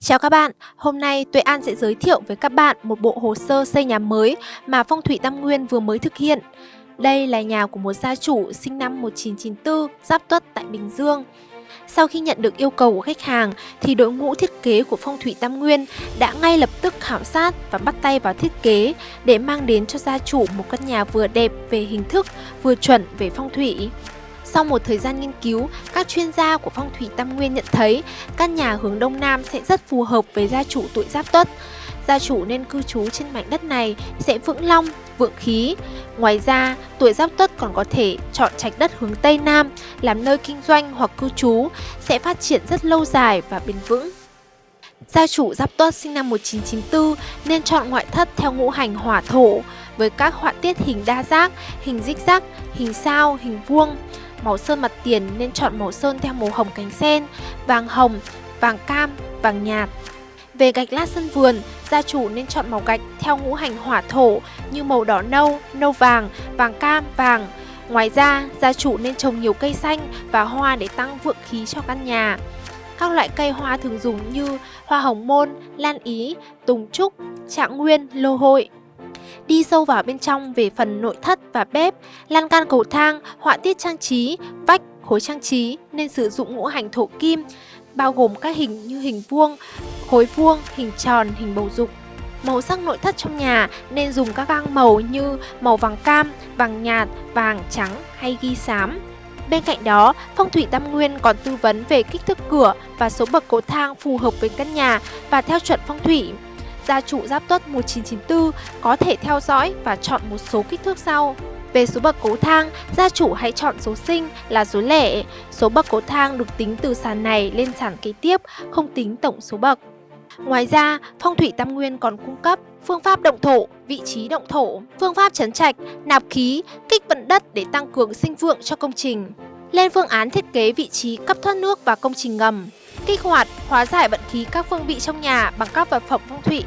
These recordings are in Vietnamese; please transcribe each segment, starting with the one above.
Chào các bạn, hôm nay Tuệ An sẽ giới thiệu với các bạn một bộ hồ sơ xây nhà mới mà Phong thủy Tam Nguyên vừa mới thực hiện. Đây là nhà của một gia chủ sinh năm 1994, Giáp Tuất tại Bình Dương. Sau khi nhận được yêu cầu của khách hàng thì đội ngũ thiết kế của Phong thủy Tam Nguyên đã ngay lập tức khảo sát và bắt tay vào thiết kế để mang đến cho gia chủ một căn nhà vừa đẹp về hình thức, vừa chuẩn về phong thủy. Sau một thời gian nghiên cứu, các chuyên gia của phong thủy Tam Nguyên nhận thấy căn nhà hướng Đông Nam sẽ rất phù hợp với gia chủ tuổi Giáp Tuất. Gia chủ nên cư trú trên mảnh đất này sẽ vững long, vượng khí. Ngoài ra, tuổi Giáp Tuất còn có thể chọn trạch đất hướng Tây Nam làm nơi kinh doanh hoặc cư trú, sẽ phát triển rất lâu dài và bền vững. Gia chủ Giáp Tuất sinh năm 1994 nên chọn ngoại thất theo ngũ hành hỏa thổ với các họa tiết hình đa giác, hình dích giác, hình sao, hình vuông. Màu sơn mặt tiền nên chọn màu sơn theo màu hồng cánh sen, vàng hồng, vàng cam, vàng nhạt. Về gạch lát sân vườn, gia chủ nên chọn màu gạch theo ngũ hành hỏa thổ như màu đỏ nâu, nâu vàng, vàng cam, vàng. Ngoài ra, gia chủ nên trồng nhiều cây xanh và hoa để tăng vượng khí cho căn nhà. Các loại cây hoa thường dùng như hoa hồng môn, lan ý, tùng trúc, trạng nguyên, lô hội. Đi sâu vào bên trong về phần nội thất và bếp, lan can cầu thang, họa tiết trang trí, vách, khối trang trí nên sử dụng ngũ hành thổ kim, bao gồm các hình như hình vuông, khối vuông, hình tròn, hình bầu dục. Màu sắc nội thất trong nhà nên dùng các găng màu như màu vàng cam, vàng nhạt, vàng, trắng hay ghi xám. Bên cạnh đó, Phong thủy Tam Nguyên còn tư vấn về kích thước cửa và số bậc cầu thang phù hợp với căn nhà và theo chuẩn phong thủy gia chủ Giáp Tuất 1994 có thể theo dõi và chọn một số kích thước sau. Về số bậc cầu thang, gia chủ hãy chọn số sinh là số lẻ. Số bậc cầu thang được tính từ sàn này lên sàn kế tiếp, không tính tổng số bậc. Ngoài ra, Phong thủy Tam Nguyên còn cung cấp phương pháp động thổ, vị trí động thổ, phương pháp chấn trạch, nạp khí, kích vận đất để tăng cường sinh vượng cho công trình. Lên phương án thiết kế vị trí cấp thoát nước và công trình ngầm kích hoạt, hóa giải vận khí các phương vị trong nhà bằng các vật phẩm phong thủy.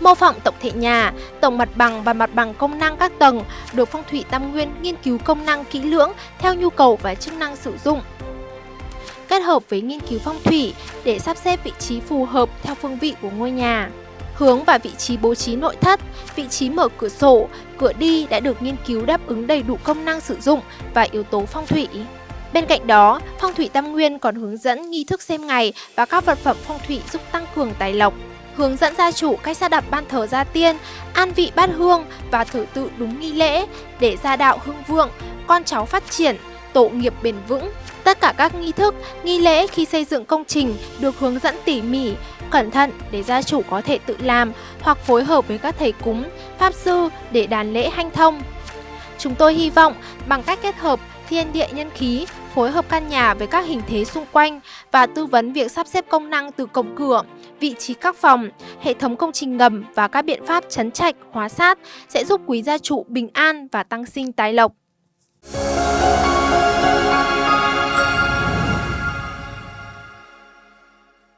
Mô phỏng tổng thể nhà, tổng mặt bằng và mặt bằng công năng các tầng được phong thủy tam nguyên nghiên cứu công năng kỹ lưỡng theo nhu cầu và chức năng sử dụng. Kết hợp với nghiên cứu phong thủy để sắp xếp vị trí phù hợp theo phương vị của ngôi nhà. Hướng và vị trí bố trí nội thất, vị trí mở cửa sổ, cửa đi đã được nghiên cứu đáp ứng đầy đủ công năng sử dụng và yếu tố phong thủy. Bên cạnh đó, Phong thủy Tam Nguyên còn hướng dẫn nghi thức xem ngày và các vật phẩm phong thủy giúp tăng cường tài lộc. Hướng dẫn gia chủ cách sắp đặt ban thờ gia tiên, an vị bát hương và thử tự đúng nghi lễ để gia đạo hưng vượng, con cháu phát triển, tổ nghiệp bền vững. Tất cả các nghi thức, nghi lễ khi xây dựng công trình được hướng dẫn tỉ mỉ, cẩn thận để gia chủ có thể tự làm hoặc phối hợp với các thầy cúng, pháp sư để đàn lễ hanh thông. Chúng tôi hy vọng bằng cách kết hợp thiên địa nhân khí, phối hợp căn nhà với các hình thế xung quanh và tư vấn việc sắp xếp công năng từ cổng cửa, vị trí các phòng, hệ thống công trình ngầm và các biện pháp chấn trạch, hóa sát sẽ giúp quý gia chủ bình an và tăng sinh tài lộc.